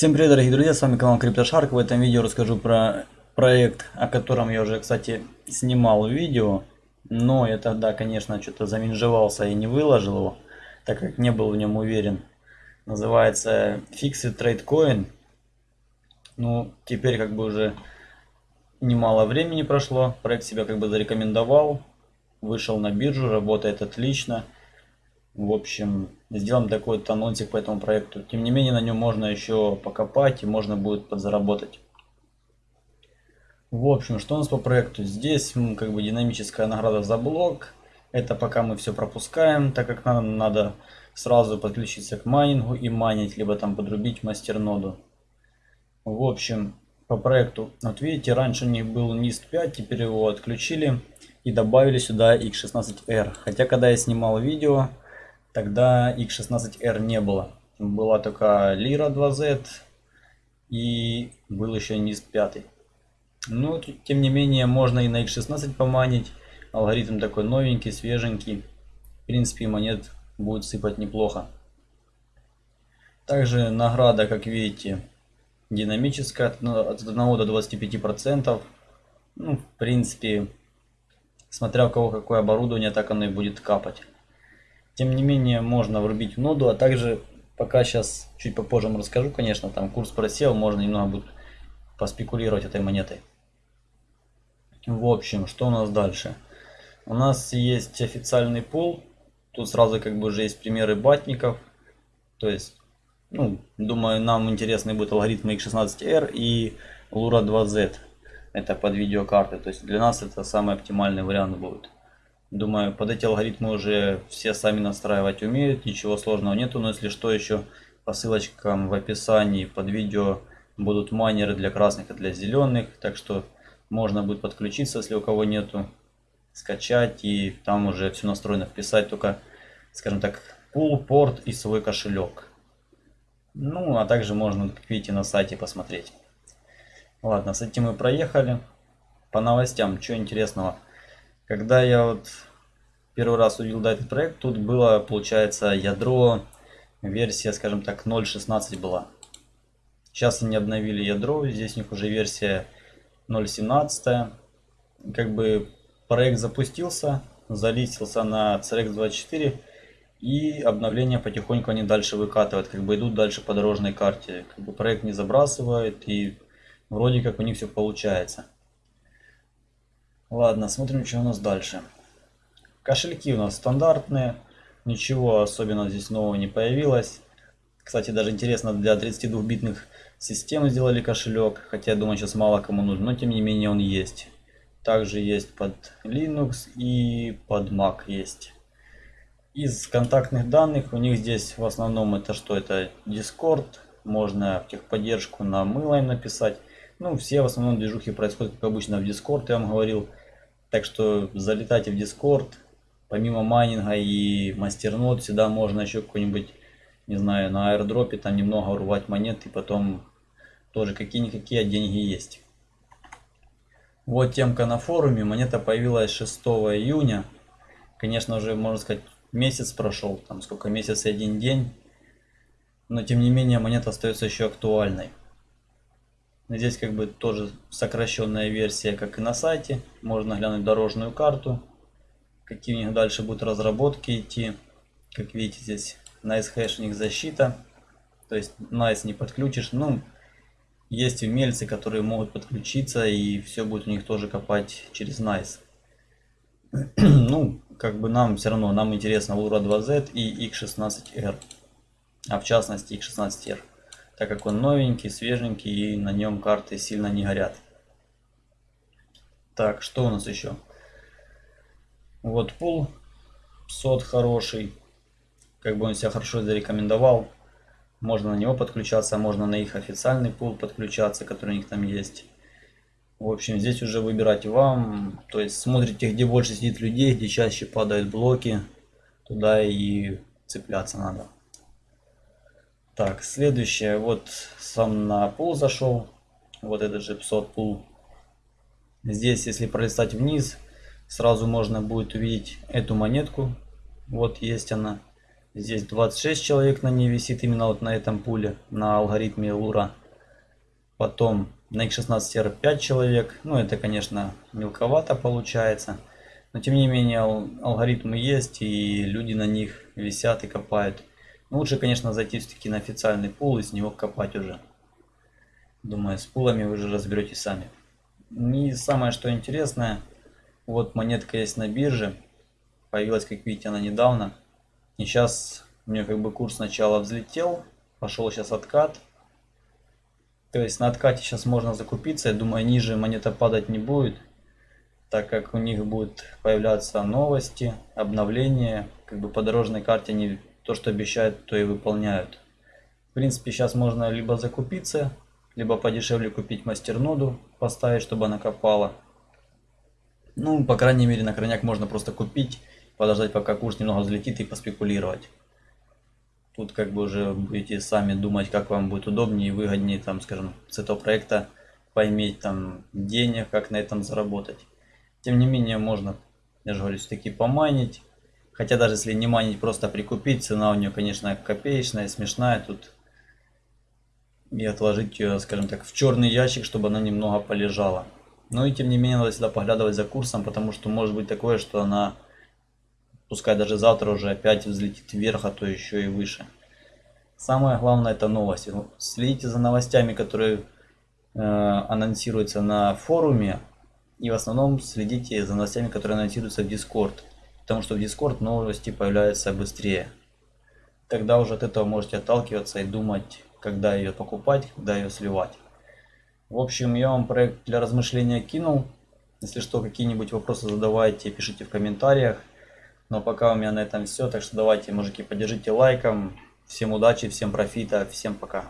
Всем привет, дорогие друзья, с вами канал CryptoShark. В этом видео расскажу про проект, о котором я уже, кстати, снимал видео. Но я тогда, конечно, что-то заминжевался и не выложил его, так как не был в нем уверен. Называется Fixed Trade Coin. Ну, теперь как бы уже немало времени прошло. Проект себя как бы зарекомендовал. Вышел на биржу, работает отлично. В общем, сделаем такой вот анонсик по этому проекту. Тем не менее, на нем можно еще покопать и можно будет подзаработать. В общем, что у нас по проекту? Здесь как бы динамическая награда за блок. Это пока мы все пропускаем, так как нам надо сразу подключиться к майнингу и майнить, либо там подрубить мастерноду. В общем, по проекту, вот видите, раньше у них был NIST 5, теперь его отключили и добавили сюда X16R. Хотя, когда я снимал видео, Тогда X16R не было. Была только Lira 2Z и был еще NIST 5. Но тем не менее можно и на X16 поманить. Алгоритм такой новенький, свеженький. В принципе монет будет сыпать неплохо. Также награда, как видите, динамическая от 1 до 25 процентов. Ну, в принципе, смотря у кого какое оборудование, так оно и будет капать. Тем не менее, можно врубить в ноду, а также, пока сейчас, чуть попозже вам расскажу, конечно, там курс просел, можно немного будет поспекулировать этой монетой. В общем, что у нас дальше? У нас есть официальный пул, тут сразу как бы уже есть примеры батников, то есть, ну, думаю, нам интересны будут алгоритмы X16R и Lura 2Z, это под видеокарты, то есть для нас это самый оптимальный вариант будет. Думаю, под эти алгоритмы уже все сами настраивать умеют, ничего сложного нету, но если что, еще по ссылочкам в описании под видео будут майнеры для красных и для зеленых, так что можно будет подключиться, если у кого нету, скачать и там уже все настроено, вписать только, скажем так, пул, порт и свой кошелек. Ну, а также можно, как видите, на сайте посмотреть. Ладно, с этим мы проехали. По новостям, что интересного. Когда я вот первый раз увидел этот проект, тут было, получается, ядро, версия, скажем так, 0.16 была. Сейчас они обновили ядро, здесь у них уже версия 0.17. Как бы проект запустился, залистился на CRX24 и обновления потихоньку они дальше выкатывают, как бы идут дальше по дорожной карте. Как бы проект не забрасывает и вроде как у них все получается. Ладно, смотрим, что у нас дальше. Кошельки у нас стандартные. Ничего особенно здесь нового не появилось. Кстати, даже интересно, для 32-битных систем сделали кошелек. Хотя, я думаю, сейчас мало кому нужен, но тем не менее он есть. Также есть под Linux и под Mac есть. Из контактных данных у них здесь в основном это что? Это Discord. Можно в техподдержку на мыло написать. Ну, все в основном движухи происходят, как обычно, в Discord, я вам говорил. Так что залетайте в Discord. Помимо майнинга и мастернод, сюда можно еще какой-нибудь, не знаю, на аирдропе там немного урвать монет и потом тоже какие-никакие деньги есть. Вот темка на форуме. Монета появилась 6 июня. Конечно, уже, можно сказать, месяц прошел. Там сколько, месяц и один день. Но, тем не менее, монета остается еще актуальной. Здесь как бы тоже сокращенная версия, как и на сайте. Можно глянуть дорожную карту, какие у них дальше будут разработки идти. Как видите, здесь Nice Hash у них защита. То есть Nice не подключишь. Ну, есть умельцы, которые могут подключиться и все будет у них тоже копать через Nice. ну, как бы нам все равно, нам интересно Lura 2Z и X16R. А в частности X16R так как он новенький, свеженький и на нем карты сильно не горят. Так, что у нас еще? Вот пул сот хороший, как бы он себя хорошо зарекомендовал. Можно на него подключаться, можно на их официальный пул подключаться, который у них там есть. В общем, здесь уже выбирать вам. То есть смотрите, где больше сидит людей, где чаще падают блоки. Туда и цепляться надо. Так, следующее, вот сам на пул зашел, вот этот же 500 пул. Здесь, если пролистать вниз, сразу можно будет увидеть эту монетку. Вот есть она. Здесь 26 человек на ней висит именно вот на этом пуле, на алгоритме Лура. Потом на X16R 5 человек. Ну это, конечно, мелковато получается. Но тем не менее алгоритмы есть и люди на них висят и копают. Но лучше, конечно, зайти все-таки на официальный пул и с него копать уже. Думаю, с пулами вы же разберетесь сами. И самое что интересное, вот монетка есть на бирже. Появилась, как видите, она недавно. И сейчас у нее как бы курс сначала взлетел, пошел сейчас откат. То есть на откате сейчас можно закупиться. Я думаю, ниже монета падать не будет так как у них будут появляться новости, обновления, как бы по дорожной карте они то, что обещают, то и выполняют. В принципе, сейчас можно либо закупиться, либо подешевле купить мастерноду, поставить, чтобы она копала. Ну, по крайней мере, на крайняк можно просто купить, подождать, пока курс немного взлетит и поспекулировать. Тут как бы уже будете сами думать, как вам будет удобнее и выгоднее, там, скажем, с этого проекта поиметь там денег, как на этом заработать. Тем не менее, можно, я же говорю, все-таки поманить. Хотя даже если не манить, просто прикупить, цена у нее, конечно, копеечная, смешная. Тут и отложить ее, скажем так, в черный ящик, чтобы она немного полежала. Но и тем не менее, надо всегда поглядывать за курсом, потому что может быть такое, что она, пускай даже завтра уже опять взлетит вверх, а то еще и выше. Самое главное это новости. Следите за новостями, которые э, анонсируются на форуме, и в основном следите за новостями, которые анонсируются в Discord. Потому что в Discord новости появляются быстрее. Тогда уже от этого можете отталкиваться и думать, когда ее покупать, когда ее сливать. В общем, я вам проект для размышления кинул. Если что, какие-нибудь вопросы задавайте, пишите в комментариях. Но пока у меня на этом все. Так что давайте, мужики, поддержите лайком. Всем удачи, всем профита, всем пока.